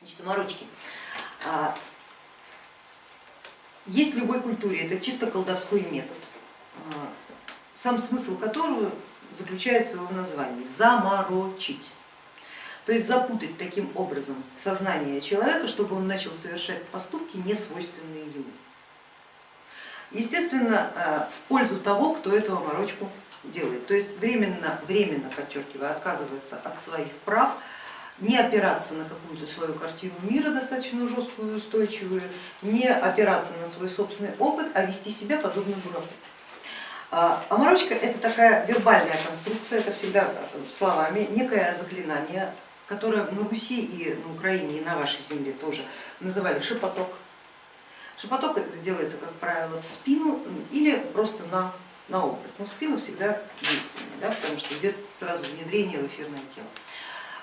Значит, оморочки. А, есть в любой культуре, это чисто колдовской метод, а, сам смысл которого заключается в названии заморочить. То есть запутать таким образом сознание человека, чтобы он начал совершать поступки, не свойственные ему. Естественно, а, в пользу того, кто эту оморочку делает. То есть временно, временно, подчеркиваю, отказывается от своих прав, не опираться на какую-то свою картину мира достаточно жесткую и устойчивую, не опираться на свой собственный опыт, а вести себя подобно дураку. А оморочка это такая вербальная конструкция, это всегда словами, некое заклинание, которое на Руси и на Украине и на вашей земле тоже называли шепоток. Шепоток делается, как правило, в спину или просто на, на образ, но в спину всегда действенный, да, потому что идет сразу внедрение в эфирное тело.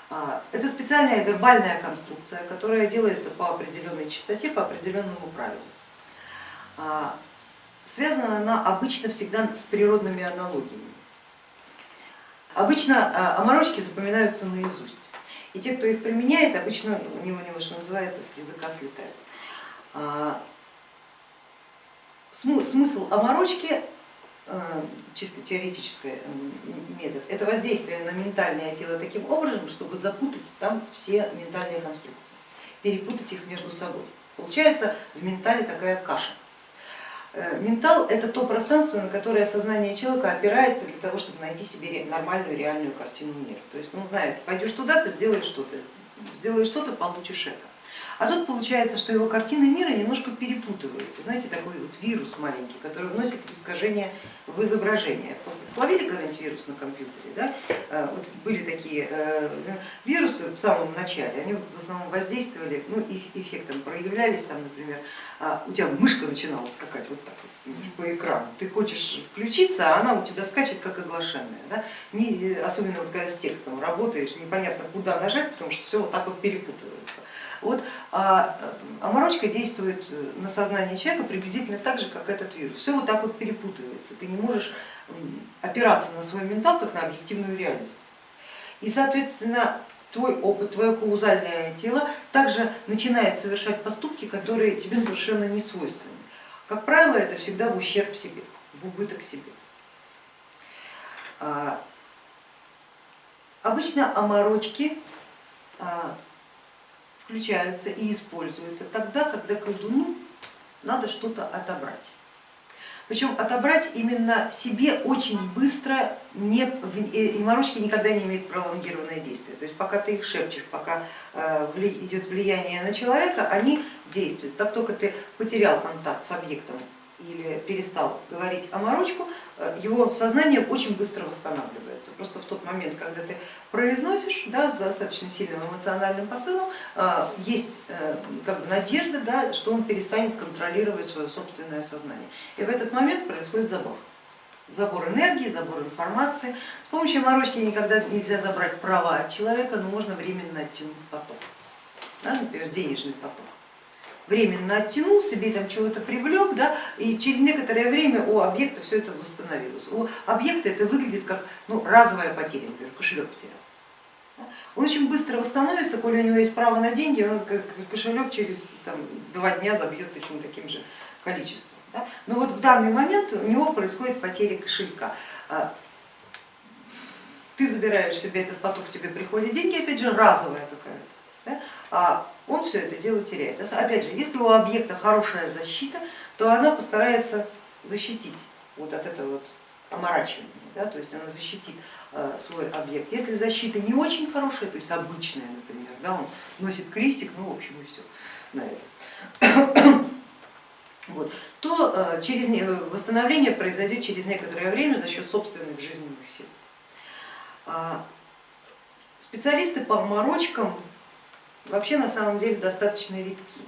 А, это специальная вербальная конструкция, которая делается по определенной частоте, по определенному правилу. А, связана она обычно всегда с природными аналогиями. Обычно а, оморочки запоминаются наизусть, и те, кто их применяет, обычно у него, него что называется, с языка слетает. Смысл оморочки чисто теоретический метод, это воздействие на ментальное тело таким образом, чтобы запутать там все ментальные конструкции, перепутать их между собой. Получается в ментале такая каша. Э, ментал это то пространство, на которое сознание человека опирается для того, чтобы найти себе нормальную реальную картину мира. То есть он знает, пойдешь туда, ты сделаешь что-то, сделаешь что-то, получишь это. А тут получается, что его картина мира немножко перепутывается. Знаете, такой вот вирус маленький, который вносит искажение в изображение. Ловили когда-нибудь вирус на компьютере? Да? А, вот были такие э, вирусы в самом начале, они в основном воздействовали, ну, эффектом проявлялись, там, например, а, у тебя мышка начинала скакать вот так вот по экрану, ты хочешь включиться, а она у тебя скачет как оглашенная. Да? Не, особенно вот когда с текстом работаешь, непонятно куда нажать, потому что все вот так вот перепутывается. Вот а, оморочка действует на сознание человека приблизительно так же, как этот вирус. Все вот так вот перепутывается, ты не можешь опираться на свой ментал как на объективную реальность. И соответственно твой опыт, твое каузальное тело также начинает совершать поступки, которые тебе совершенно не свойственны. Как правило, это всегда в ущерб себе, в убыток себе. А, обычно оморочки а, включаются и используют это тогда, когда колдуну надо что-то отобрать. Причем отобрать именно себе очень быстро, не, и морочки никогда не имеют пролонгированное действие. То есть пока ты их шепчешь, пока э, идет влияние на человека, они действуют. Как только ты потерял контакт с объектом или перестал говорить о морочку, э, его сознание очень быстро восстанавливается. Тот момент, когда ты произносишь да, с достаточно сильным эмоциональным посылом, э, есть э, как бы надежда, да, что он перестанет контролировать свое собственное сознание. И в этот момент происходит забор. Забор энергии, забор информации. С помощью морочки никогда нельзя забрать права от человека, но можно временно оттянуть поток, да, например, денежный поток временно оттянул, себе там чего-то привлек, да, и через некоторое время у объекта все это восстановилось. У объекта это выглядит как ну, разовая потеря, например, кошелек потерял. Он очень быстро восстановится, коли у него есть право на деньги, он кошелек через там, два дня забьет точно таким же количеством. Да? Но вот в данный момент у него происходит потеря кошелька. А, ты забираешь себе этот поток, тебе приходят деньги, опять же разовая какая-то. Да? А он все это дело теряет. Опять же, если у объекта хорошая защита, то она постарается защитить вот от этого вот оморачивания, да, то есть она защитит э, свой объект. Если защита не очень хорошая, то есть обычная, например, да, он носит крестик, ну в общем и все на это, вот, то э, через, восстановление произойдет через некоторое время за счет собственных жизненных сил. А специалисты по оморочкам вообще на самом деле достаточно редки.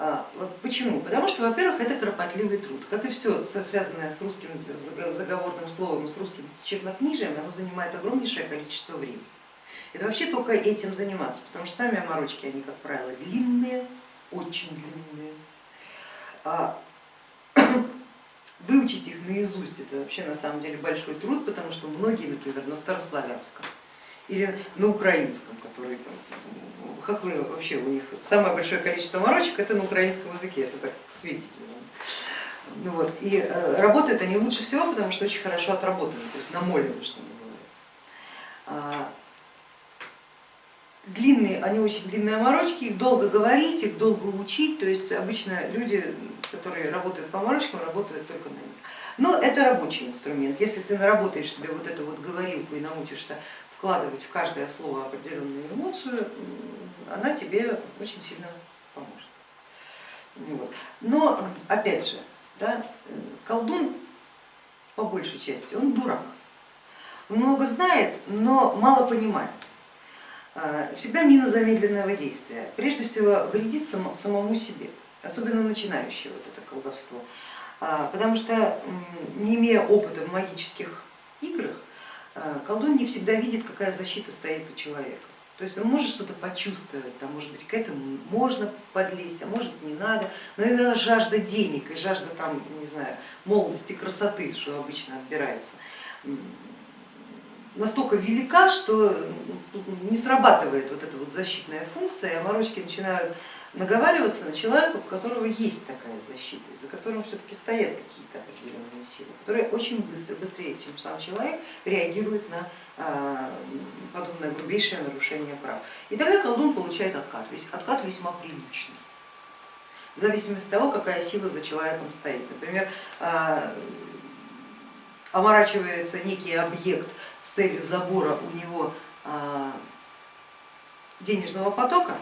А, почему? Потому что, во-первых, это кропотливый труд. Как и все связанное с русским заговорным словом, с русским чернокнижием, оно занимает огромнейшее количество времени. Это вообще только этим заниматься, потому что сами оморочки, они, как правило, длинные, очень длинные. А выучить их наизусть это вообще на самом деле большой труд, потому что многие, например, на старославянском или на украинском, который хохлы вообще у них самое большое количество морочек это на украинском языке, это так свидетельно. Ну вот. И э, работают они лучше всего, потому что очень хорошо отработаны, то есть намолены, что называется. А, длинные, они очень длинные морочки, их долго говорить, их долго учить, то есть обычно люди, которые работают по морочкам, работают только на них. Но это рабочий инструмент. Если ты наработаешь себе вот эту вот говорилку и научишься вкладывать в каждое слово определенную эмоцию, она тебе очень сильно поможет. Но опять же, да, колдун по большей части, он дурак. Много знает, но мало понимает. А, всегда мина замедленного действия. Прежде всего вредит самому себе, особенно начинающее вот это колдовство. А, потому что не имея опыта в магических играх, колдун не всегда видит, какая защита стоит у человека. То есть он может что-то почувствовать, там, может быть к этому можно подлезть, а может не надо, но иногда жажда денег и жажда там, не знаю, молодости, красоты, что обычно отбирается, настолько велика, что не срабатывает вот эта вот защитная функция, и оморочки начинают наговариваться на человека, у которого есть такая защита, за которым все-таки стоят какие-то определенные силы, которые очень быстро, быстрее, чем сам человек, реагируют на а, подобное грубейшее нарушение прав. И тогда колдун получает откат, откат весьма приличный, в зависимости от того, какая сила за человеком стоит. Например, а, оморачивается некий объект с целью забора у него а, денежного потока,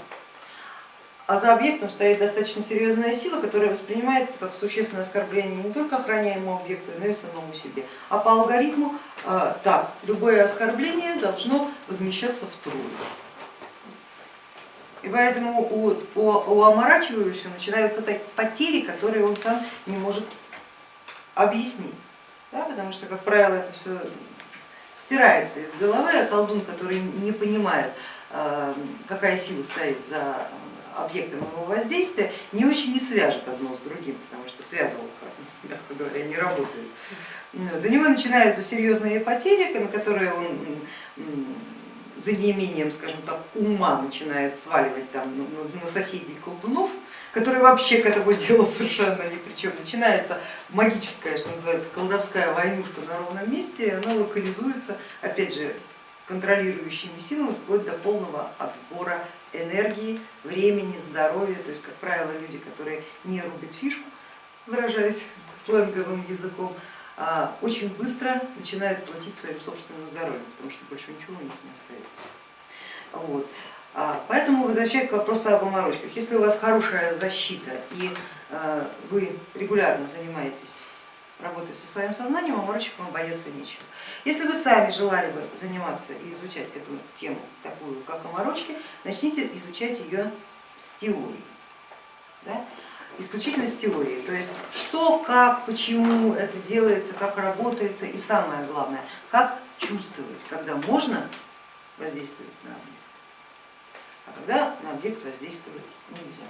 а за объектом стоит достаточно серьезная сила, которая воспринимает как существенное оскорбление не только охраняемому объекту, но и самому себе. А по алгоритму так, любое оскорбление должно возмещаться втрое. И поэтому у, у, у оморачивающего начинаются потери, которые он сам не может объяснить. Да, потому что, как правило, это все стирается из головы, а колдун, который не понимает, а, какая сила стоит за объектом его воздействия, не очень не свяжет одно с другим, потому что связывалка, мягко говоря, не работает. Вот. У него начинаются серьезные потери, на которые он за неимением, скажем так, ума начинает сваливать там на соседей колдунов, которые вообще к этому делу совершенно ни при чем. Начинается магическая, что называется, колдовская войнушка на ровном месте, и она локализуется, опять же, контролирующими силами вплоть до полного отбора энергии, времени, здоровья, то есть, как правило, люди, которые не рубят фишку, выражаясь сленговым языком, а, очень быстро начинают платить своим собственным здоровьем, потому что больше ничего у них не остается. Вот. А, поэтому возвращаясь к вопросу об оморочках, если у вас хорошая защита и а, вы регулярно занимаетесь работой со своим сознанием, оморочек вам бояться нечего. Если вы сами желали бы заниматься и изучать эту тему, такую как оморочки, начните изучать ее с теорией. Да? исключительно с теорией, то есть что, как, почему это делается, как работается и самое главное, как чувствовать, когда можно воздействовать на объект, а когда на объект воздействовать нельзя.